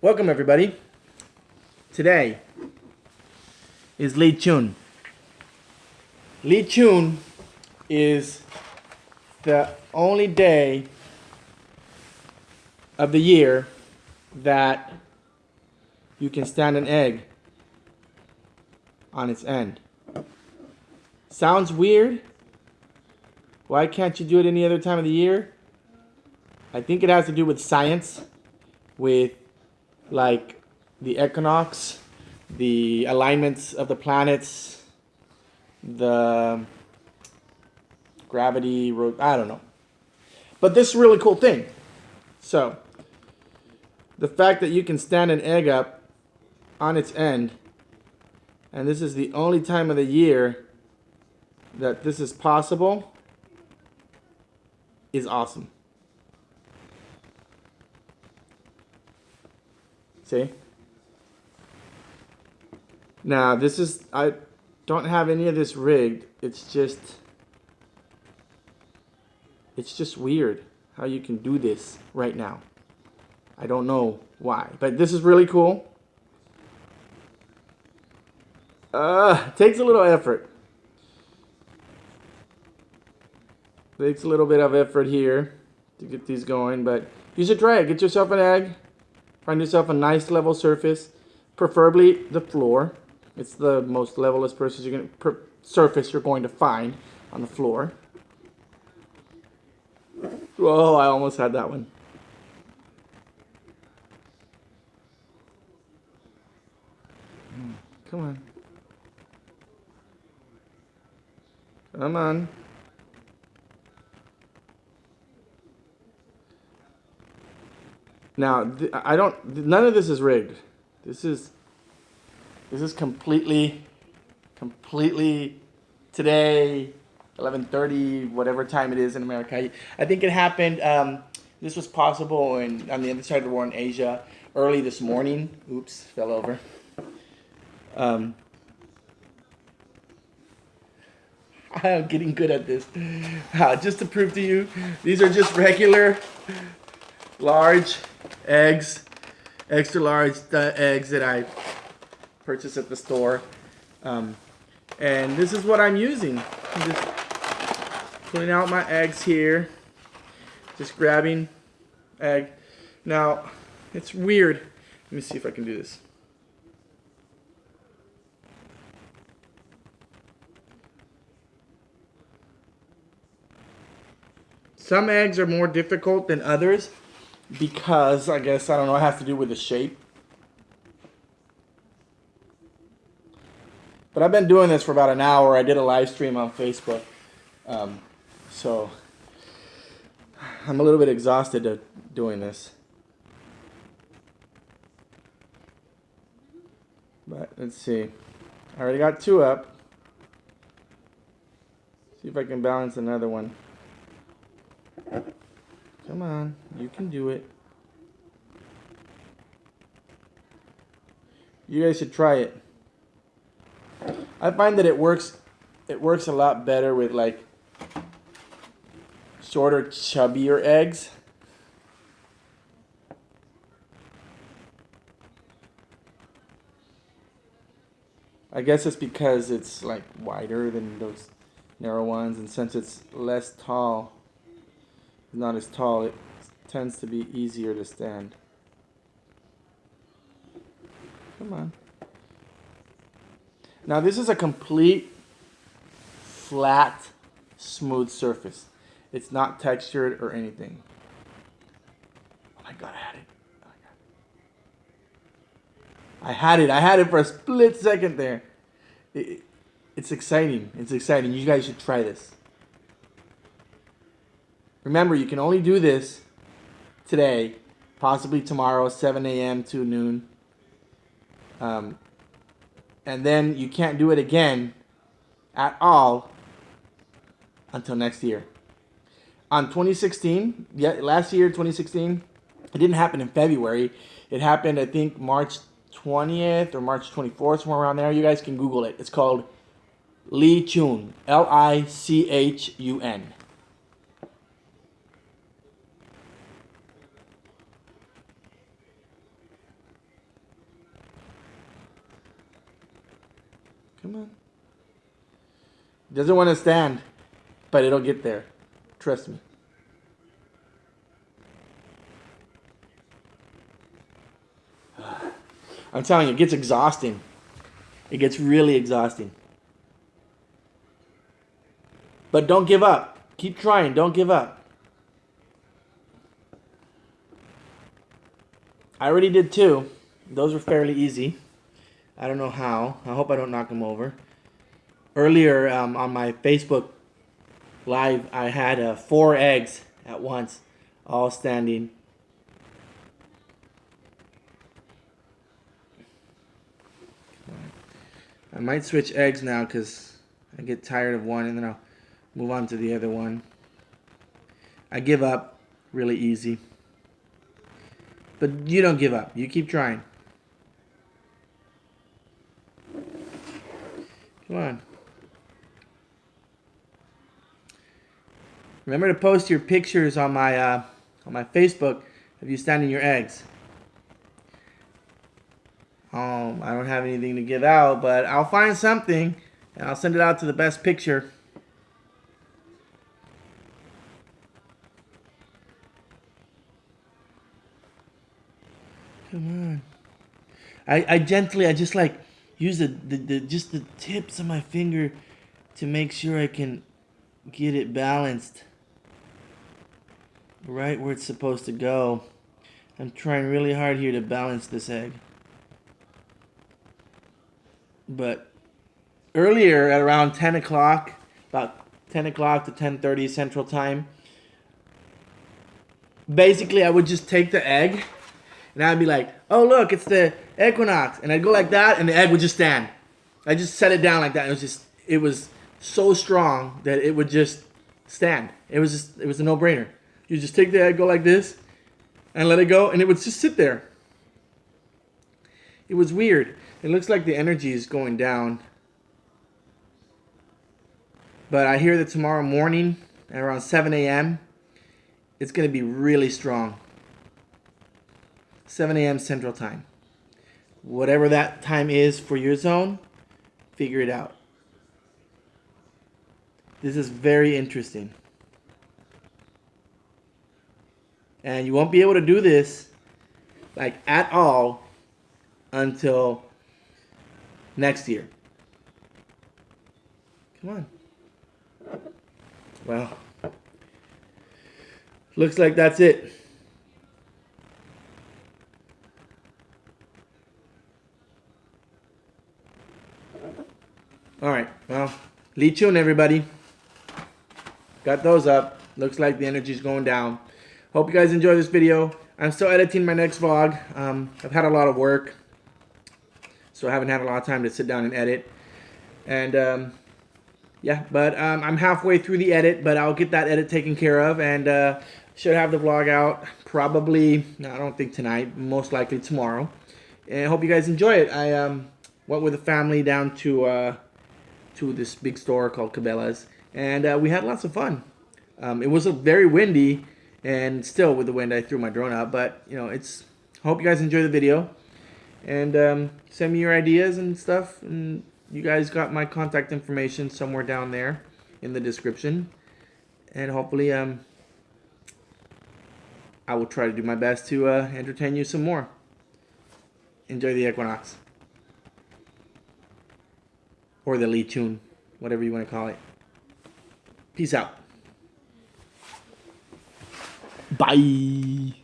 Welcome everybody. Today is Lichun. Lee Chun is the only day of the year that you can stand an egg on its end. Sounds weird. Why can't you do it any other time of the year? I think it has to do with science, with like the equinox, the alignments of the planets, the gravity, I don't know. But this really cool thing. So, the fact that you can stand an egg up on its end, and this is the only time of the year that this is possible, is awesome. See? Now, this is, I don't have any of this rigged. It's just, it's just weird how you can do this right now. I don't know why, but this is really cool. Uh, takes a little effort. Takes a little bit of effort here to get these going, but should try it. Get yourself an egg. Find yourself a nice level surface, preferably the floor. It's the most levelest surface you're going to, surface you're going to find on the floor. Oh, I almost had that one. Hmm, come on. Come on. Now, I don't, none of this is rigged. This is, this is completely, completely today, 11.30, whatever time it is in America. I think it happened, um, this was possible in, on the other side of the war in Asia early this morning. Oops, fell over. Um, I'm getting good at this. Uh, just to prove to you, these are just regular large eggs, extra large eggs that I purchased at the store. Um, and this is what I'm using. I'm just pulling out my eggs here. Just grabbing egg. Now, it's weird. Let me see if I can do this. Some eggs are more difficult than others because I guess I don't know it has to do with the shape. But I've been doing this for about an hour. I did a live stream on Facebook, um, so I'm a little bit exhausted doing this. But let's see. I already got two up. See if I can balance another one. Come on, you can do it. You guys should try it. I find that it works it works a lot better with like shorter, chubbier eggs. I guess it's because it's like wider than those narrow ones and since it's less tall not as tall, it tends to be easier to stand. Come on. Now this is a complete flat, smooth surface. It's not textured or anything. Oh my god, I had it. Oh I had it. I had it for a split second there. It, it's exciting. It's exciting. You guys should try this. Remember, you can only do this today, possibly tomorrow, 7 a.m. to noon. Um, and then you can't do it again at all until next year. On 2016, yeah, last year, 2016, it didn't happen in February. It happened, I think, March 20th or March 24th, somewhere around there. You guys can Google it. It's called Lichun, L-I-C-H-U-N. Come on. Doesn't want to stand, but it'll get there. Trust me. I'm telling you, it gets exhausting. It gets really exhausting. But don't give up. Keep trying. Don't give up. I already did two. Those were fairly easy. I don't know how. I hope I don't knock them over. Earlier um, on my Facebook live, I had uh, four eggs at once, all standing. I might switch eggs now because I get tired of one and then I'll move on to the other one. I give up really easy. But you don't give up. You keep trying. Come on. Remember to post your pictures on my uh, on my Facebook of you standing your eggs. Um, I don't have anything to give out, but I'll find something and I'll send it out to the best picture. Come on. I, I gently, I just like use the, the, the just the tips of my finger to make sure I can get it balanced right where it's supposed to go. I'm trying really hard here to balance this egg. But earlier at around 10 o'clock, about 10 o'clock to 10.30 Central Time, basically I would just take the egg and I'd be like, oh look, it's the Equinox. And I'd go like that and the egg would just stand. I just set it down like that. It was just, it was so strong that it would just stand. It was just, it was a no-brainer. You just take the egg, go like this, and let it go, and it would just sit there. It was weird. It looks like the energy is going down. But I hear that tomorrow morning at around 7 a.m., it's going to be really strong. 7 a.m. Central Time. Whatever that time is for your zone, figure it out. This is very interesting. And you won't be able to do this like at all until next year. Come on. Well, looks like that's it. All right, well, Lichun, everybody. Got those up. Looks like the energy's going down. Hope you guys enjoy this video. I'm still editing my next vlog. Um, I've had a lot of work, so I haven't had a lot of time to sit down and edit. And um, yeah, but um, I'm halfway through the edit, but I'll get that edit taken care of and uh, should have the vlog out probably, no, I don't think tonight, most likely tomorrow. And I hope you guys enjoy it. I um, went with the family down to uh, to this big store called Cabela's, and uh, we had lots of fun. Um, it was a very windy, and still with the wind, I threw my drone out. But you know, it's. Hope you guys enjoy the video, and um, send me your ideas and stuff. And you guys got my contact information somewhere down there in the description, and hopefully, um, I will try to do my best to uh, entertain you some more. Enjoy the Equinox or the Lichun, whatever you want to call it. Peace out. Bye.